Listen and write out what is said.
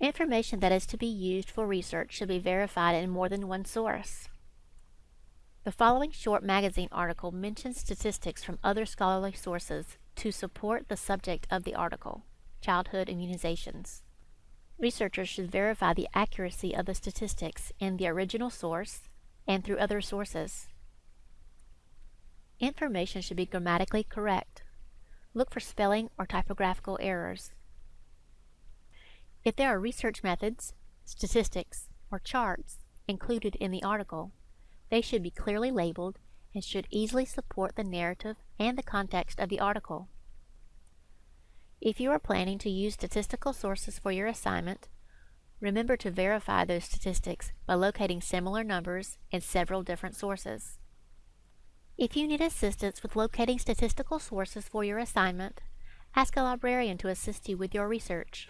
Information that is to be used for research should be verified in more than one source. The following short magazine article mentions statistics from other scholarly sources to support the subject of the article, childhood immunizations. Researchers should verify the accuracy of the statistics in the original source and through other sources. Information should be grammatically correct. Look for spelling or typographical errors. If there are research methods, statistics, or charts included in the article, they should be clearly labeled and should easily support the narrative and the context of the article. If you are planning to use statistical sources for your assignment, remember to verify those statistics by locating similar numbers in several different sources. If you need assistance with locating statistical sources for your assignment, ask a librarian to assist you with your research.